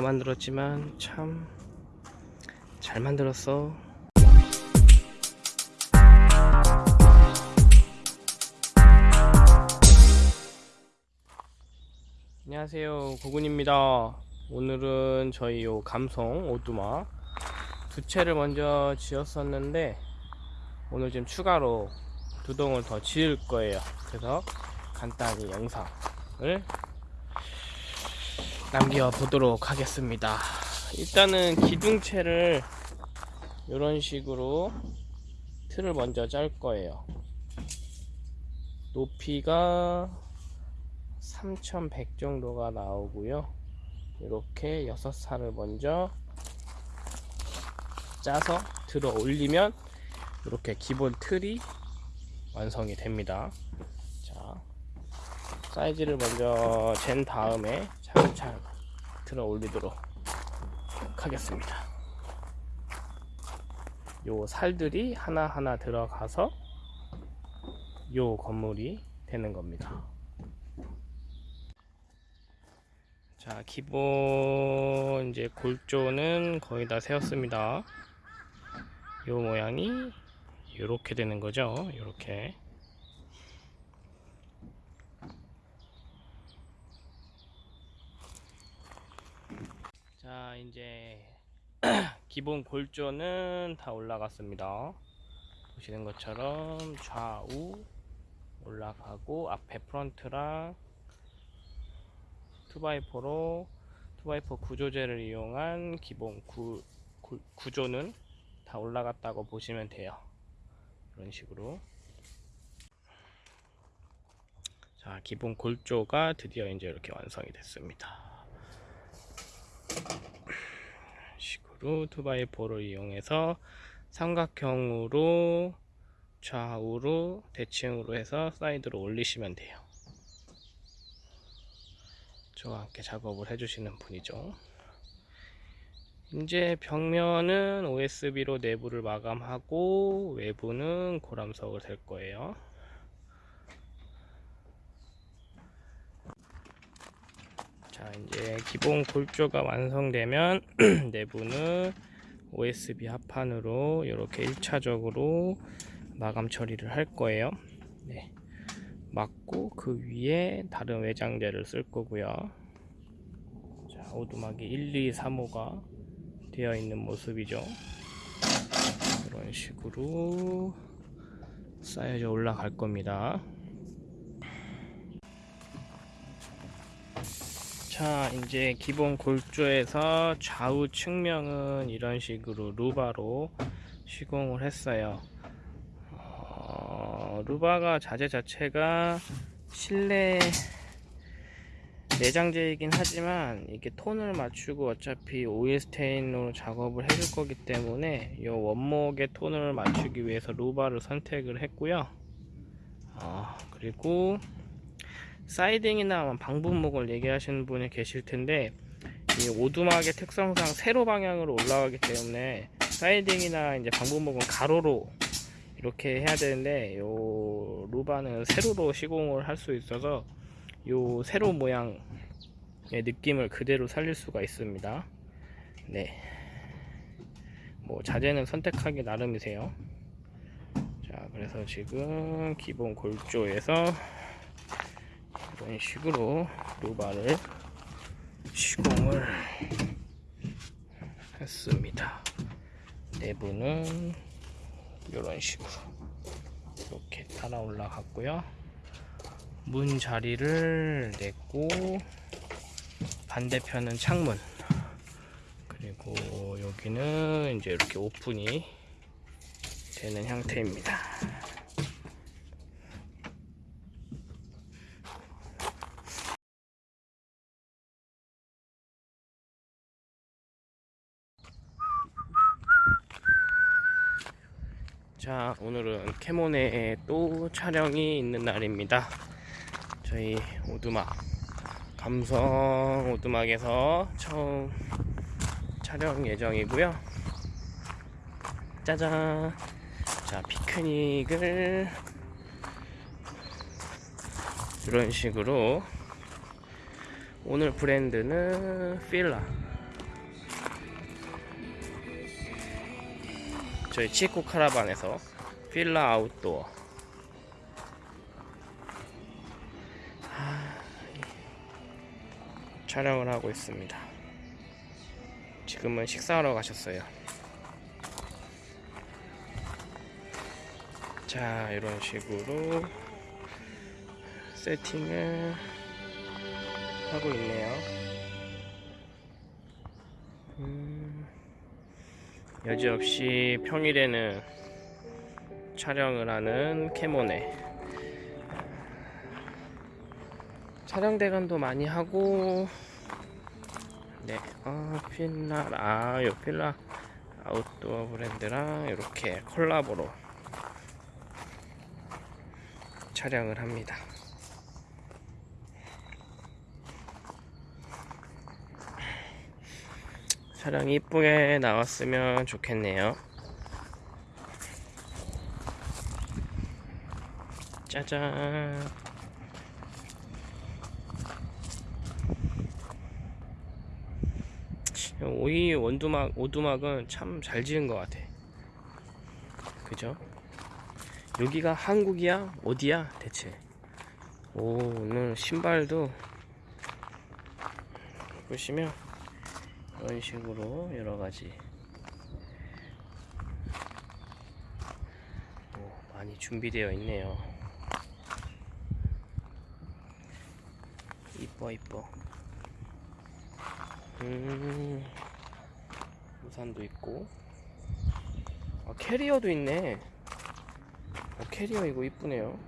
만들었지만 참 잘 만들었어. 안녕하세요. 고군입니다. 오늘은 저희 요 감성 오두막 두 채를 먼저 지었었는데 오늘 지금 추가로 두 동을 더 지을 거예요. 그래서 간단히 영상을 남겨 보도록 하겠습니다. 일단은 기둥채를 이런 식으로 틀을 먼저 짤 거예요. 높이가 3100 정도가 나오고요. 이렇게 6살을 먼저 짜서 들어 올리면 이렇게 기본 틀이 완성이 됩니다. 자 사이즈를 먼저 잰 다음에 차근차근 들어 올리도록 하겠습니다. 요 살들이 하나하나 들어가서 요 건물이 되는 겁니다. 자 기본 이제 골조는 거의 다 세웠습니다. 요 모양이 이렇게 되는 거죠. 이렇게 자 이제 기본 골조는 다 올라갔습니다. 보시는 것처럼 좌우 올라가고 앞에 프런트랑 2x4로 2x4 구조재를 이용한 기본 구, 구, 구조는 다 올라갔다고 보시면 돼요. 이런 식으로. 자 기본 골조가 드디어 이제 이렇게 완성이 됐습니다 식으로 2x4를 이용해서 삼각형으로 좌우로 대칭으로 해서 사이드로 올리시면 돼요 저와 함께 작업을 해주시는 분이죠. 이제 벽면은 OSB로 내부를 마감하고 외부는 고람석을 댈 거예요. 자 이제 기본 골조가 완성되면 내부는 OSB 합판으로 이렇게 1차적으로 마감 처리를 할 거예요. 네. 맞고 그 위에 다른 외장재를 쓸 거고요 자 오두막이 1, 2, 3호가 되어 있는 모습이죠 이런 식으로 쌓여져 올라갈 겁니다 자 이제 기본 골조에서 좌우 측면은 이런 식으로 루바로 시공을 했어요. 루바가 자재 자체가 실내 내장재이긴 하지만 이게 톤을 맞추고 어차피 오일 스테인으로 작업을 해줄 거기 때문에 이 원목의 톤을 맞추기 위해서 루바를 선택을 했고요. 아, 그리고 사이딩이나 방분목을 얘기하시는 분이 계실 텐데 이 오두막의 특성상 세로 방향으로 올라가기 때문에 사이딩이나 이제 방분목은 가로로 이렇게 해야 되는데 요 루바는 세로로 시공을 할 수 있어서 요 세로 모양의 느낌을 그대로 살릴 수가 있습니다 네. 뭐 자재는 선택하기 나름이세요 자 그래서 지금 기본 골조에서 이런 식으로 루바를 시공을 했습니다. 내부는 이런 식으로 이렇게 따라 올라갔고요. 문 자리를 냈고 반대편은 창문. 그리고 여기는 이제 이렇게 오픈이 되는 형태입니다 자 오늘은 캐모네에 또 촬영이 있는 날입니다. 저희 오두막 감성 오두막에서 처음 촬영 예정이고요. 짜잔! 자 피크닉을 이런 식으로 오늘 브랜드는 필라 저희 치코 카라반에서 필라 아웃도어 하, 촬영을 하고 있습니다. 지금은 식사하러 가셨어요. 자, 이런 식으로 세팅을 하고 있네요. 음, 여지없이 평일에는 촬영을 하는 캐모네. 촬영 대관도 많이 하고, 네, 아, 필라, 아, 요 필라 아웃도어 브랜드랑 이렇게 콜라보로 촬영을 합니다. 촬영이 이쁘게 나왔으면 좋겠네요. 짜잔. 오이 원두막, 오두막은 참 잘 지은 것 같아. 그죠? 여기가 한국이야? 어디야? 대체? 오, 오늘 신발도 보시면 이런 식으로 여러 가지 오, 많이 준비되어 있네요. 이뻐 이뻐. 음, 우산도 있고. 아, 캐리어도 있네. 어, 캐리어 이거 이쁘네요.